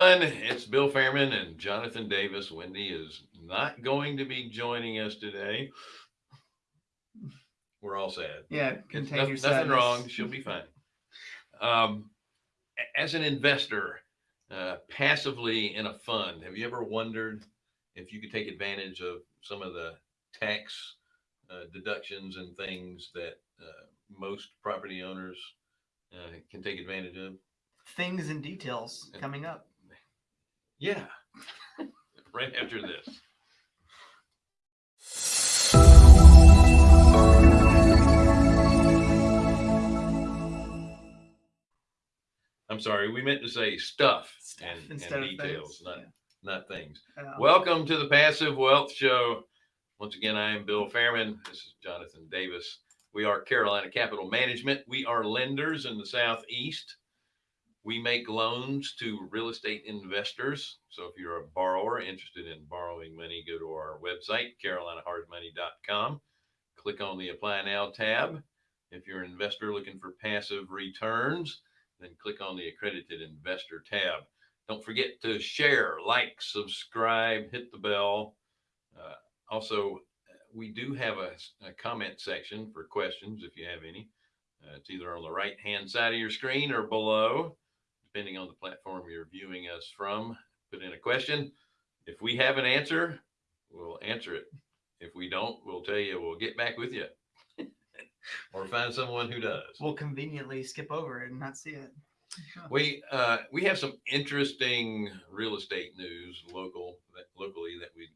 It's Bill Fairman and Jonathan Davis. Wendy is not going to be joining us today. We're all sad. Yeah, contain noth- your nothing wrong. She'll be fine. Um, as an investor, uh, passively in a fund, have you ever wondered if you could take advantage of some of the tax uh, deductions and things that uh, most property owners uh, can take advantage of? Things and details coming up. Yeah. right after this. I'm sorry, we meant to say stuff Stuff and, and details, not, not things. Yeah. Welcome to the Passive Wealth Show. Once again, I am Bill Fairman. This is Jonathan Davis. We are Carolina Capital Management. We are lenders in the Southeast. We make loans to real estate investors. So if you're a borrower interested in borrowing money, go to our website, carolinahardmoney.com. Click on the Apply Now tab. If you're an investor looking for passive returns, then click on the Accredited Investor tab. Don't forget to share, like, subscribe, hit the bell. Uh, also, we do have a, a comment section for questions if you have any. Uh, it's either on the right hand side of your screen or below, depending on the platform you're viewing us from. Put in a question. If we have an answer, we'll answer it. If we don't, we'll tell you we'll get back with you or find someone who does. We'll conveniently skip over it and not see it. We uh, we have some interesting real estate news local that locally that we'd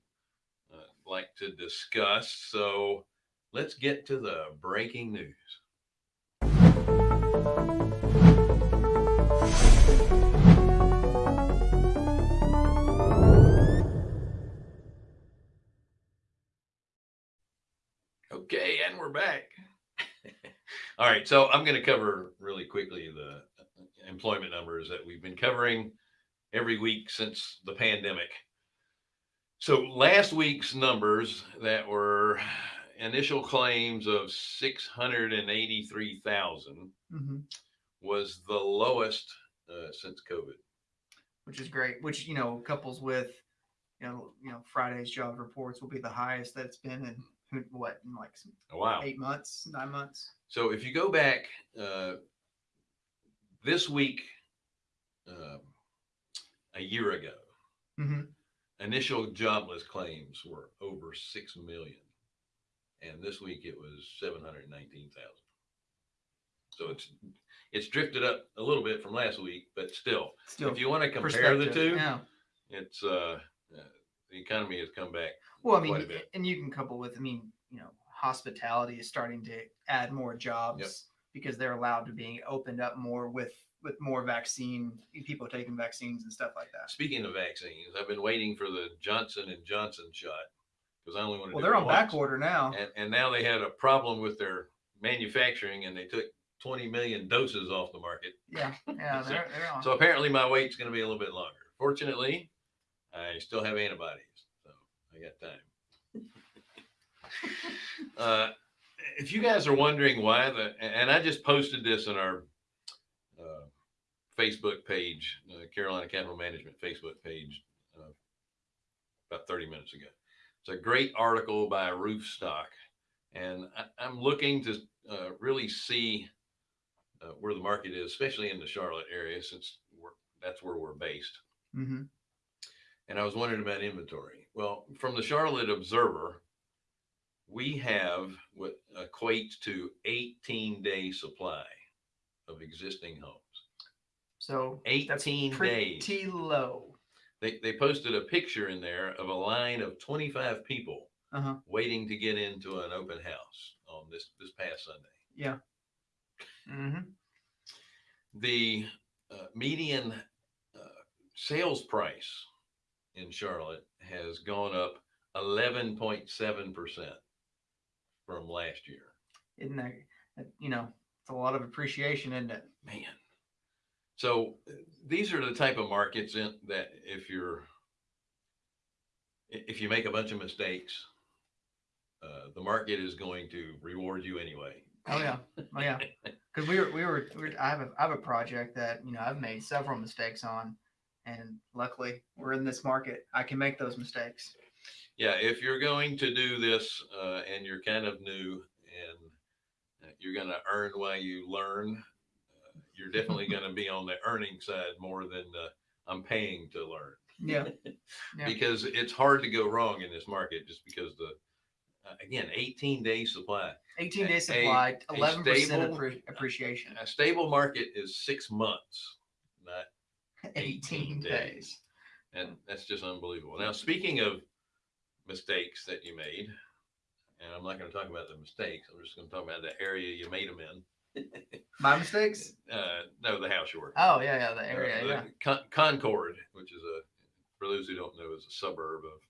uh, like to discuss. So let's get to the breaking news. We're back. All right, so I'm going to cover really quickly the employment numbers that we've been covering every week since the pandemic. So last week's numbers that were initial claims of 683,000 hmm was the lowest uh, since COVID. Which is great. Which you know couples with you know you know Friday's job reports will be the highest that it's been in what in like some Oh, wow. eight months, nine months. So if you go back uh, this week, uh, a year ago, hmm initial jobless claims were over 6 million. And this week it was 719,000. So it's it's drifted up a little bit from last week, but still, Still, if you want to compare the two, Yeah. it's uh, the economy has come back. Well, I mean, and you can couple with, I mean, you know, hospitality is starting to add more jobs because they're allowed to be opened up more with with more vaccine people taking vaccines and stuff like that. Speaking of vaccines, I've been waiting for the Johnson and Johnson shot because I only want to. Well, they're on once. back order now. and, and now they had a problem with their manufacturing and they took 20 million doses off the market. Yeah, yeah, So- they're, they're on. So apparently my wait's going to be a little bit longer. Fortunately, I still have antibodies, so I got time. uh, if you guys are wondering why the, and I just posted this in our uh, Facebook page, uh, Carolina Capital Management Facebook page, uh, about 30 minutes ago. It's a great article by Roofstock, and I, I'm looking to uh, really see uh, where the market is, especially in the Charlotte area, since we're, that's where we're based. hmm And I was wondering about inventory. Well, from the Charlotte Observer, we have what equates to 18 day supply of existing homes. So that's 18 days. pretty low. They, they posted a picture in there of a line of 25 people Uh-huh. waiting to get into an open house on this, this past Sunday. Yeah. hmm the uh, median uh, sales price in Charlotte has gone up 11.7% from last year. Isn't that, that, you know, it's a lot of appreciation, isn't it? Man. So uh, these are the type of markets in, that if you're if you make a bunch of mistakes, uh, the market is going to reward you anyway. Oh yeah, oh yeah. Because we were, we were, we were, I have a, I have a project that you know I've made several mistakes on, And luckily, we're in this market. I can make those mistakes. Yeah, if you're going to do this uh, and you're kind of new and uh, you're going to earn while you learn, uh, you're definitely going to be on the earning side more than uh, I'm paying to learn. Yeah. Yeah. Because it's hard to go wrong in this market just because the, uh, again, 18 day supply. 18 A- day supply, a 11% stable- appreciation. A stable market is six months, 18 days. And that's just unbelievable. Now, speaking of mistakes that you made, and I'm not going to talk about the mistakes, I'm just going to talk about the area you made them in. My mistakes? Uh, no, the house you were. Oh, yeah, yeah, the Uh, area. the Yeah. Con- Concord, which is a, for those who don't know, is a suburb of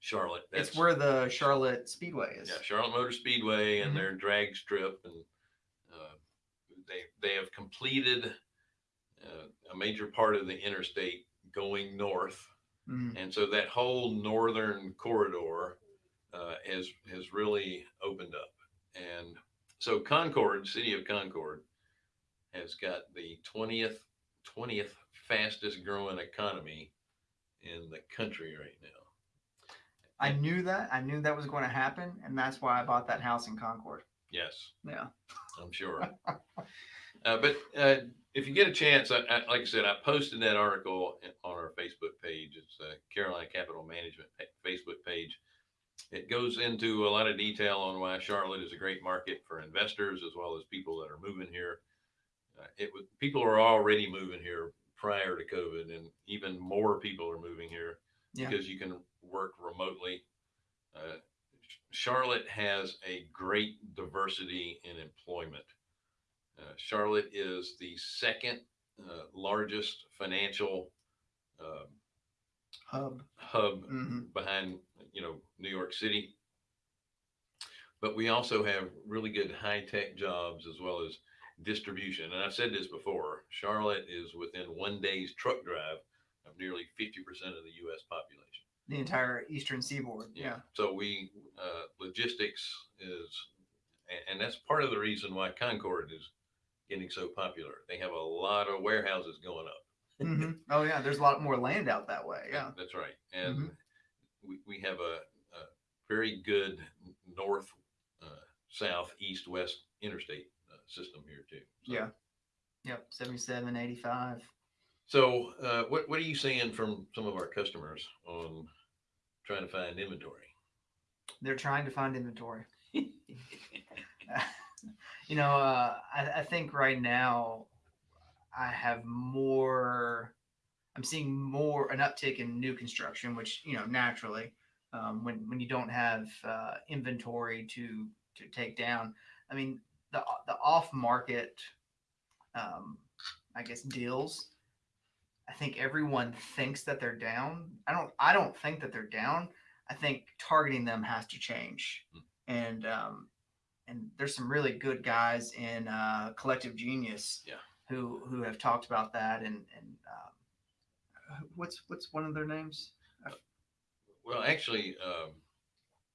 Charlotte. It's where the Charlotte Speedway is. yeah, Charlotte Motor Speedway and Mhm. their drag strip, and uh, they they have completed uh, a major part of the interstate going north, Mhm. and so that whole northern corridor uh, has has really opened up. And so Concord, city of Concord, has got the twentieth twentieth fastest growing economy in the country right now. I knew that. I knew that was going to happen. And that's why I bought that house in Concord. Yes. Yeah. I'm sure. uh, but uh, if you get a chance, I, I, like I said, I posted that article on our Facebook page. It's uh, Carolina Capital Management Facebook page. It goes into a lot of detail on why Charlotte is a great market for investors as well as people that are moving here. Uh, it was people are already moving here prior to COVID, and even more people are moving here Yeah. because you can work remotely. Uh, Charlotte has a great diversity in employment. Uh, Charlotte is the second uh, largest financial uh, Hub. hub hmm behind, you know, New York City. But we also have really good high tech jobs as well as distribution. And I've said this before Charlotte is within one day's truck drive of nearly 50% of the US population. The entire Eastern Seaboard. Yeah. So we, uh, logistics is, and, and that's part of the reason why Concord is getting so popular. They have a lot of warehouses going up. hmm Oh, yeah. There's a lot more land out that way. Yeah. That's right. And Mhm. we, we have a, a very good north, uh, south, east, west interstate uh, system here too. So- Yeah. Yep. 77, 85. So, uh, what, what are you seeing from some of our customers on trying to find inventory? They're trying to find inventory. you know, uh, I, I think right now I have more, I'm seeing more an uptick in new construction, which, you know, naturally, um, when, when you don't have uh, inventory to, to take down, I mean, the, the off market, um, I guess, deals. I think everyone thinks that they're down. I don't, I don't think that they're down. I think targeting them has to change. Mm. And um, and there's some really good guys in uh, Collective Genius, Yeah. who who have talked about that. And and um, what's what's one of their names? Well, actually, um,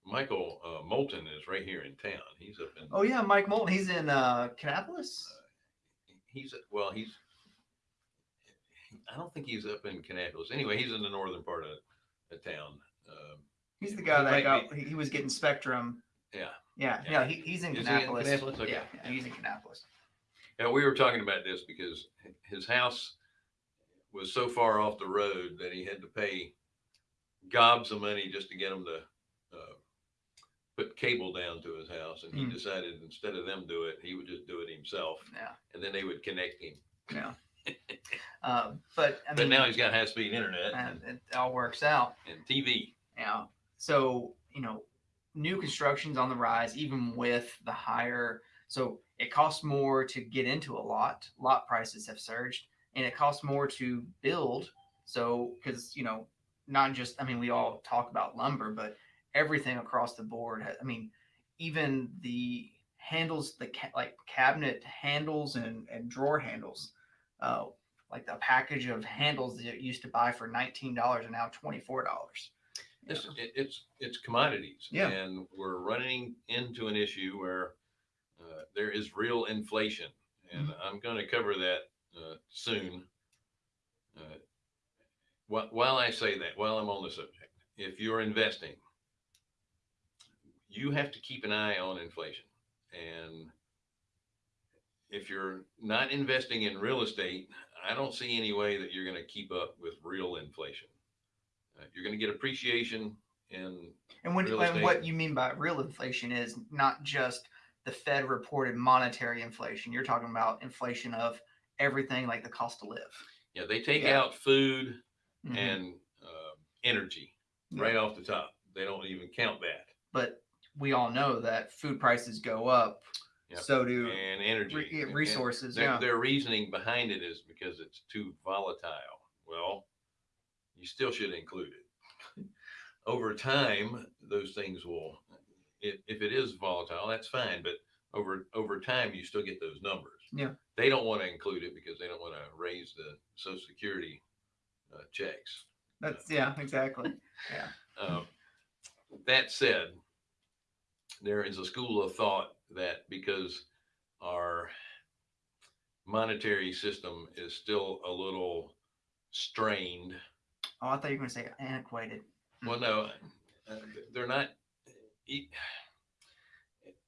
Michael uh, Moulton is right here in town. He's up in. Oh yeah, Mike Moulton. He's in uh, Kannapolis. He's well. He's. I don't think he's up in Kannapolis. Anyway, he's in the northern part of, the town. Um, He's the guy he that got he, he was getting Spectrum. Yeah. Yeah, Yeah. he, he's in Is he in Kannapolis. Kannapolis? Okay. Yeah, yeah, he's in Kannapolis. Yeah, we were talking about this because his house was so far off the road that he had to pay gobs of money just to get him to uh, put cable down to his house. And he Hmm. decided instead of them do it, he would just do it himself, Yeah, and then they would connect him. yeah. uh, but I but now he's got high speed internet and and, it all works out. and TV. Yeah. So, you know, new construction's on the rise, even with the higher. So it costs more to get into a lot. Lot prices have surged, and it costs more to build. So, because, you know, not just, I mean, we all talk about lumber, but everything across the board. I mean, even the handles, the ca- like cabinet handles and, and drawer handles, uh, like the package of handles that you used to buy for $19 are now $24. It's, it, it's it's commodities, Yeah. and we're running into an issue where uh, there is real inflation, and Mm-hmm. I'm going to cover that uh, soon. Uh, wh- while I say that, while I'm on the subject, if you're investing, you have to keep an eye on inflation. And if you're not investing in real estate, I don't see any way that you're going to keep up with real inflation. Uh, you're going to get appreciation in And when and what you mean by real inflation is not just the Fed reported monetary inflation. You're talking about inflation of everything like the cost to live. yeah they take Yeah. out food Mhm. and uh, energy Yeah. right off the top. They don't even count that but we all know that food prices go up. Yeah. So do and energy re- and- resources. Their, yeah. their reasoning behind it is because it's too volatile. Well, you still should include it. over time, those things will, if, if it is volatile, that's fine. But over over time, you still get those numbers. Yeah. They don't want to include it because they don't want to raise the Social Security uh, checks. That's yeah, exactly. Uh, that said, there is a school of thought that because our monetary system is still a little strained. Oh, I thought you were going to say antiquated. Well, no, uh, they're not.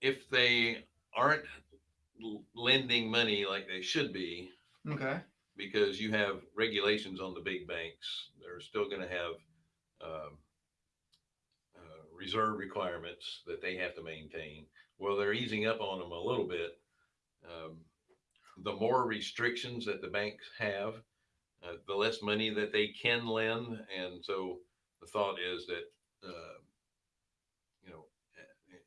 If they aren't lending money like they should be, Okay. because you have regulations on the big banks. They're still going to have um, uh, reserve requirements that they have to maintain. Well, they're easing up on them a little bit. Um, the more restrictions that the banks have, uh, the less money that they can lend. And so the thought is that, uh, you know,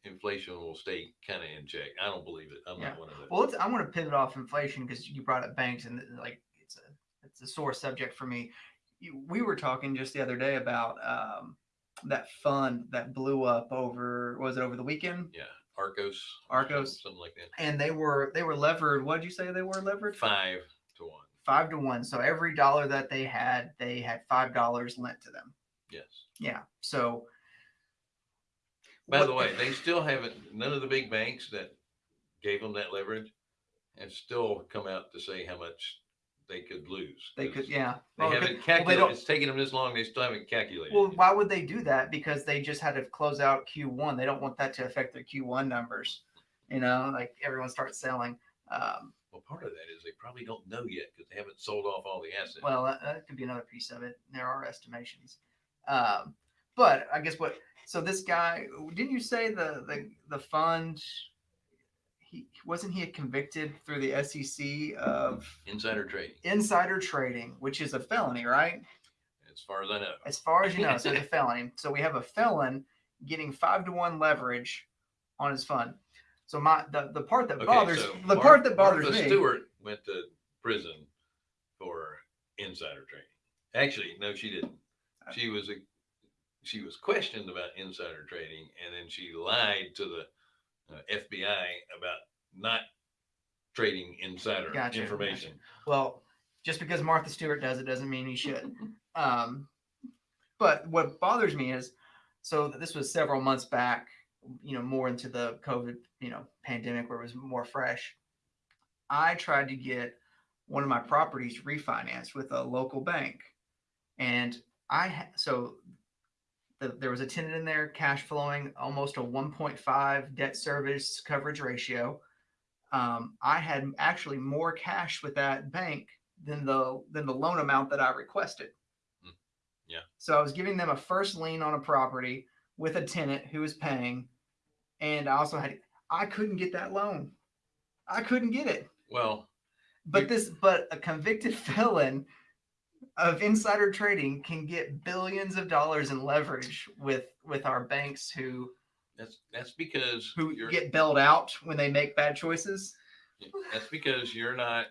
inflation will stay kind of in check. I don't believe it. I'm Yeah. not one of those. Well, I want to pivot off inflation because you brought up banks and like it's a it's a sore subject for me. We were talking just the other day about um, that fund that blew up over was it over the weekend? yeah. Arcos. Arcos. Something like that. And they were they were levered. What did you say they were levered? Five. Five to one. So every dollar that they had, they had five dollars lent to them. Yes. Yeah. So. By the way, they still haven't, none of the big banks that gave them that leverage have still come out to say how much they could lose. They could, yeah. They Well, haven't well, calculated, don't- it's taken them this long, they still haven't calculated. Well, why would they do that? Because they just had to close out Q1. They don't want that to affect their Q1 numbers. You know, like everyone starts selling. Um, Well, part of that is they probably don't know yet because they haven't sold off all the assets. well, that, that could be another piece of it. There are estimations. Um, but I guess what? So this guy, didn't you say the the the fund? He wasn't he convicted through the SEC of Insider trading, insider trading, which is a felony, right? as far as I know. as far as you know, so it's a felony. So we have a felon getting five to one leverage on his fund. So my the, the part that Okay, bothers so the Mar- part that bothers Martha me. Stewart went to prison for insider trading. Actually, no, she didn't. She was a, she was questioned about insider trading, and then she lied to the uh, FBI about not trading insider Gotcha, information. Well, just because Martha Stewart does it doesn't mean he should. Um, but what bothers me is, so this was several months back. You know, more into the COVID, you know, pandemic where it was more fresh. I tried to get one of my properties refinanced with a local bank, and I so the, there was a tenant in there, cash flowing, almost a 1.5 debt service coverage ratio. Um, I had actually more cash with that bank than the than the loan amount that I requested. Hmm. Yeah. So I was giving them a first lien on a property with a tenant who was paying, and I also had I couldn't get that loan. I couldn't get it. Well, But this but a convicted felon of insider trading can get billions of dollars in leverage with with our banks who that's that's because who you're get bailed out when they make bad choices. that's because you're not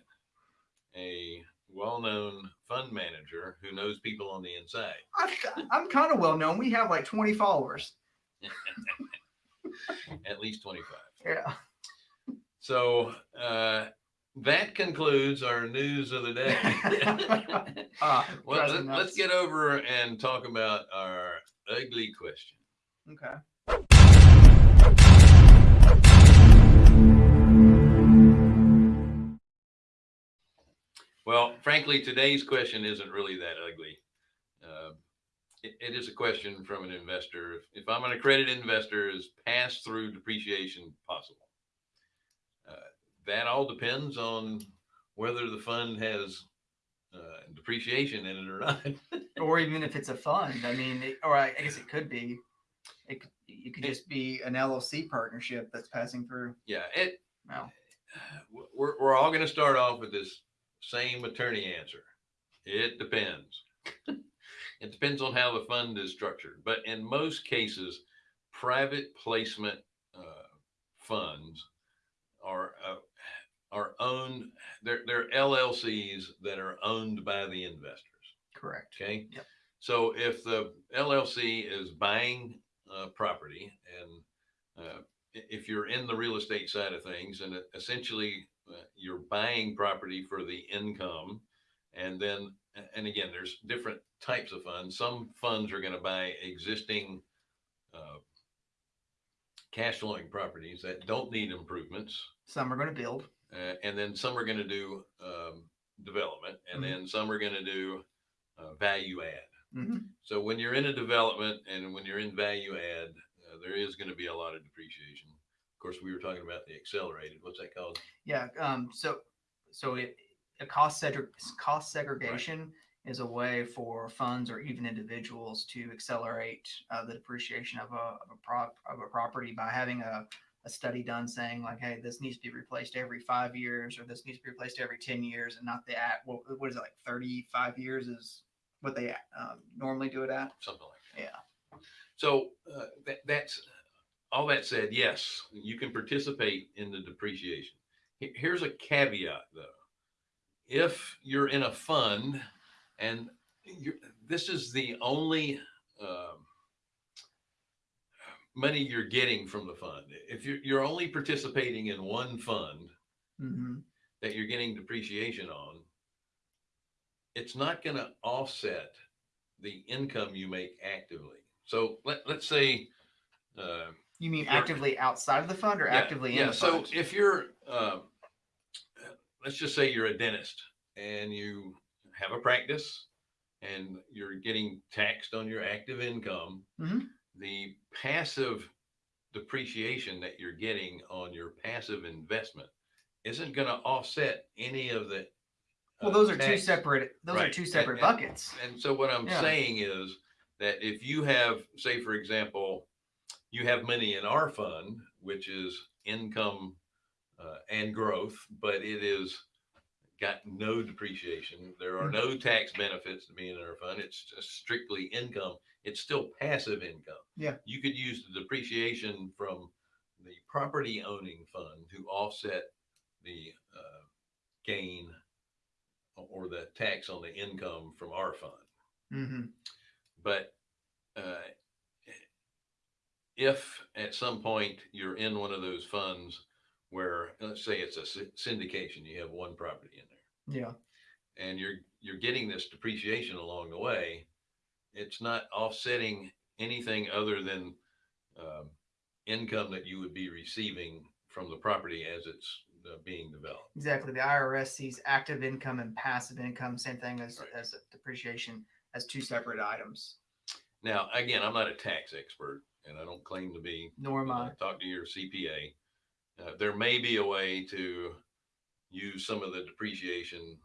a well-known fund manager who knows people on the inside. I, I'm kind of well known. We have like 20 followers. At least 25. Yeah. So uh, that concludes our news of the day. Ah, well, let, us get over and talk about our ugly question. Okay. Well, frankly, today's question isn't really that ugly. Uh, it, it is a question from an investor. If, if I'm an accredited investor, is pass through depreciation possible? Uh, that all depends on whether the fund has uh, depreciation in it or not. or even if it's a fund. I mean, it, or I, I guess it could be. It could, it could just be an LLC partnership that's passing through. yeah, it. Well, We're we're all going to start off with this same attorney answer. It depends. it depends on how the fund is structured, but in most cases, private placement uh, funds are uh, are owned. They're they're LLCs that are owned by the investors. correct. Okay. Yep. So if the LLC is buying uh, property and uh, if you're in the real estate side of things and essentially you're buying property for the income and then, and again, there's different types of funds. Some funds are going to buy existing uh, cash flowing properties that don't need improvements. Some are going to build. Uh, and then some are going to do um, development and Mhm. then some are going to do uh, value add. Mhm. So when you're in a development and when you're in value add, uh, there is going to be a lot of depreciation. Of course, we were talking about the accelerated. What's that called? Yeah. Um. So, so it, a cost segre- cost segregation is a way for funds or even individuals to accelerate uh, the depreciation of a of a prop of a property by having a a study done saying like, hey, this needs to be replaced every five years, or this needs to be replaced every ten years, and not the at what, what is it like thirty five years is what they um, normally do it at. Something like that. Yeah. So uh, that, that's all that said. Yes, you can participate in the depreciation. Here's a caveat though. If you're in a fund and you're, this is the only um, money you're getting from the fund, if you're, you're only participating in one fund, Mm-hmm. that you're getting depreciation on, it's not going to offset the income you make actively. So let, let's say, uh, You mean actively outside of the fund or yeah, actively in yeah. the So fund? if you're, um, let's just say you're a dentist and you have a practice and you're getting taxed on your active income, Mhm. the passive depreciation that you're getting on your passive investment isn't going to offset any of the. well, uh, those are two separate. Those are two separate and- buckets. And so what I'm Yeah. saying is that if you have, say, for example, you have money in our fund, which is income uh, and growth, but it is got no depreciation. There are no tax benefits to being in our fund. It's just strictly income. It's still passive income. Yeah. You could use the depreciation from the property owning fund to offset the uh, gain or the tax on the income from our fund. hmm But uh, if at some point you're in one of those funds where, let's say it's a syndication, you have one property in there, Yeah. and you're you're getting this depreciation along the way, it's not offsetting anything other than um, income that you would be receiving from the property as it's uh, being developed. Exactly. The IRS sees active income and passive income, same thing as, Right. as depreciation, as two separate items. Now, again, I'm not a tax expert, and I don't claim to be. Nor am I. Talk to your CPA. Uh, there may be a way to use some of the depreciation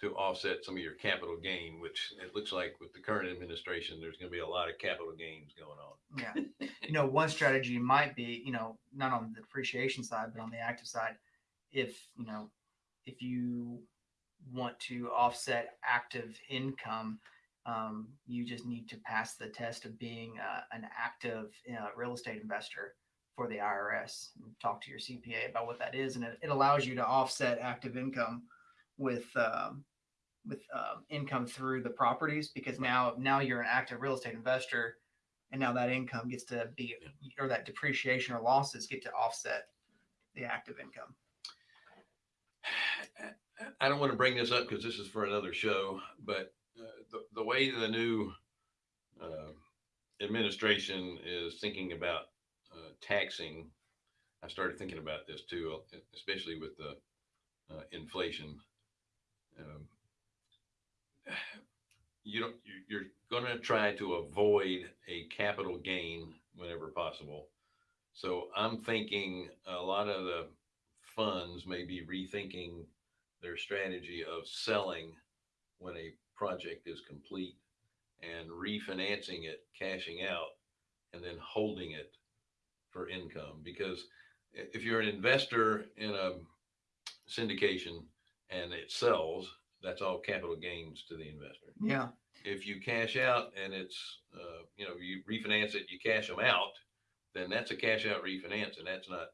to offset some of your capital gain, which it looks like with the current administration, there's going to be a lot of capital gains going on. Yeah. you know, one strategy might be, you know, not on the depreciation side, but on the active side, if, you know, if you want to offset active income, um, you just need to pass the test of being uh, an active uh, real estate investor for the IRS. And talk to your CPA about what that is, and it, it allows you to offset active income with um, with um, income through the properties because now now you're an active real estate investor, and now that income gets to be or that depreciation or losses get to offset the active income. I don't want to bring this up because this is for another show, but the, the way the new uh, administration is thinking about uh, taxing, I started thinking about this too, especially with the uh, inflation. um, you don't, you- you're gonna try to avoid a capital gain whenever possible. So I'm thinking a lot of the funds may be rethinking their strategy of selling when a project is complete and refinancing it, cashing out, and then holding it for income. Because if you're an investor in a syndication and it sells, that's all capital gains to the investor. Yeah. If you cash out and it's, uh, you know, you refinance it, you cash them out, then that's a cash out refinance and that's not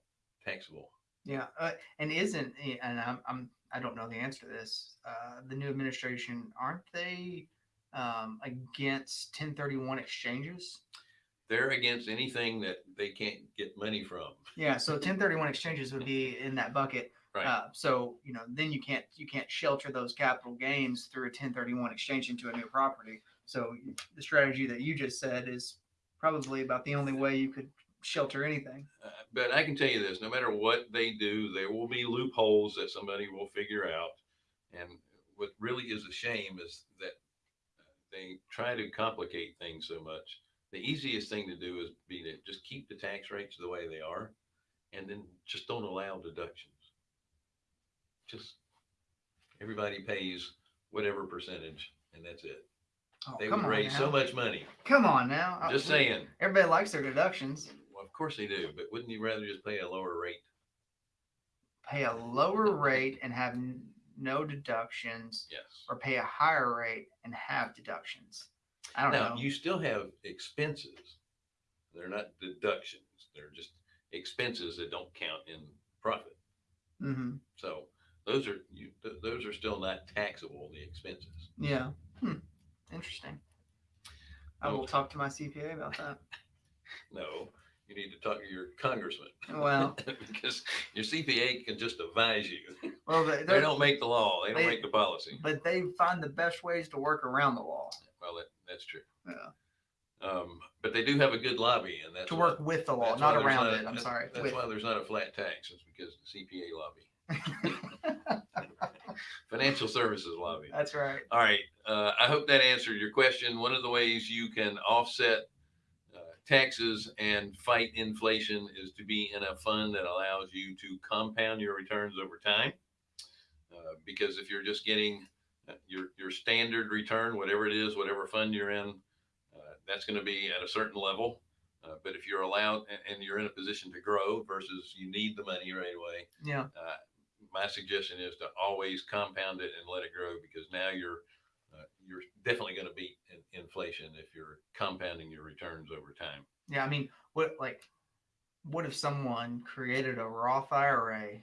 taxable. Yeah, uh, and isn't and I'm, I'm I don't know the answer to this. Uh, the new administration aren't they um, against 1031 exchanges? They're against anything that they can't get money from. Yeah, so 1031 exchanges would be in that bucket. Right. Uh, so you know, then you can't you can't shelter those capital gains through a 1031 exchange into a new property. So the strategy that you just said is probably about the only way you could shelter anything. Uh, but I can tell you this, no matter what they do, there will be loopholes that somebody will figure out. And what really is a shame is that uh, they try to complicate things so much. The easiest thing to do is be to just keep the tax rates the way they are and then just don't allow deductions. Just everybody pays whatever percentage and that's it. Oh, They would raise now. so much money. Come on now. Uh, Just we- saying. Everybody likes their deductions. Of course they do, but wouldn't you rather just pay a lower rate? Pay a lower rate and have n- no deductions, Yes. or pay a higher rate and have deductions. I don't Now, know. you still have expenses. They're not deductions. They're just expenses that don't count in profit. hmm So those are, you, th- those are still not taxable, the expenses. Yeah. Hmm. Interesting. I will talk to my CPA about that. No, you need to talk to your congressman. Well, Because your CPA can just advise you. well, they, They don't make the law. They don't They- make the policy. but they find the best ways to work around the law. Well, that, that's true. Yeah. Um, but they do have a good lobby and that's. To why- work with the law, why not around a- it. I'm sorry. That's With. why there's not a flat tax. It's because the CPA lobby. Financial services lobby. That's right. All right. Uh, I hope that answered your question. One of the ways you can offset taxes and fight inflation is to be in a fund that allows you to compound your returns over time. Uh, because if you're just getting uh, your your standard return, whatever it is, whatever fund you're in, uh, that's going to be at a certain level. Uh, but if you're allowed and, and you're in a position to grow versus you need the money right away, Yeah. uh, my suggestion is to always compound it and let it grow because now you're you're definitely going to beat in, inflation if you're compounding your returns over time. Yeah. I mean, what like, what if someone created a Roth IRA,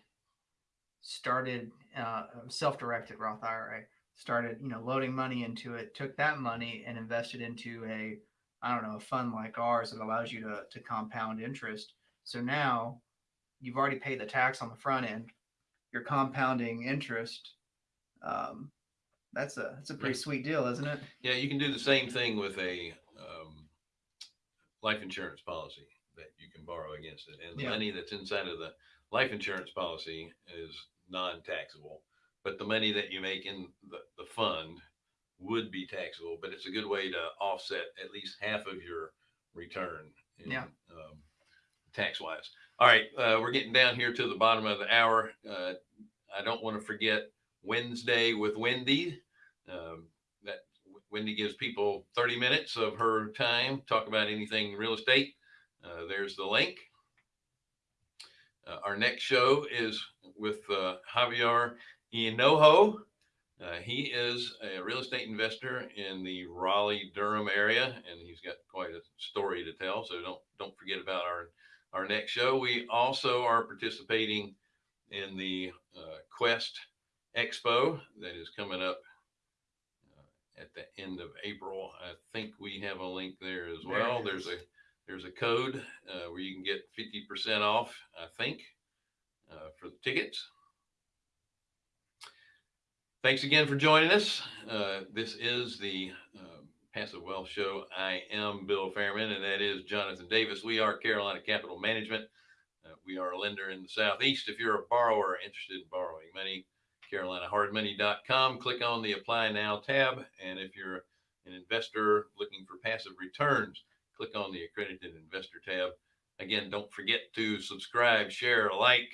started uh, self-directed Roth IRA, started you know loading money into it, took that money and invested into a I don't know a fund like ours that allows you to to compound interest. So now you've already paid the tax on the front end. You're compounding interest. Um, that's a that's a pretty Yeah. sweet deal, isn't it? Yeah, you can do the same thing with a um, life insurance policy that you can borrow against it, and the Yeah. money that's inside of the life insurance policy is non-taxable, but the money that you make in the, the fund would be taxable. But it's a good way to offset at least half of your return. In, Yeah. Um, tax wise. All right, uh, we're getting down here to the bottom of the hour. Uh, I don't want to forget Wednesday with Wendy. Um, that Wendy gives people 30 minutes of her time, talk about anything real estate. Uh, there's the link. Uh, our next show is with uh, Javier Inojo. Uh, he is a real estate investor in the Raleigh Durham area, and he's got quite a story to tell. So don't don't forget about our our next show. We also are participating in the uh, Quest Expo that is coming up uh, at the end of April. I think we have a link there as well. it There's a there's a code uh, where you can get 50% off, I think, uh, for the tickets. Thanks again for joining us. Uh, this is the um, Passive Wealth Show. I am Bill Fairman, and that is Jonathan Davis. We are Carolina Capital Management. Uh, we are a lender in the Southeast. If you're a borrower interested in borrowing money, carolinahardmoney.com. Click on the apply now tab. And if you're an investor looking for passive returns, click on the accredited investor tab. Again, don't forget to subscribe, share, like,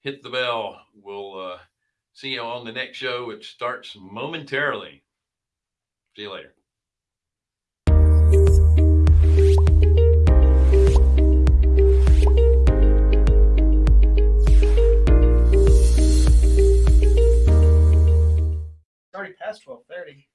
hit the bell. We'll uh, see you on the next show. It starts momentarily. See you later. already past twelve thirty.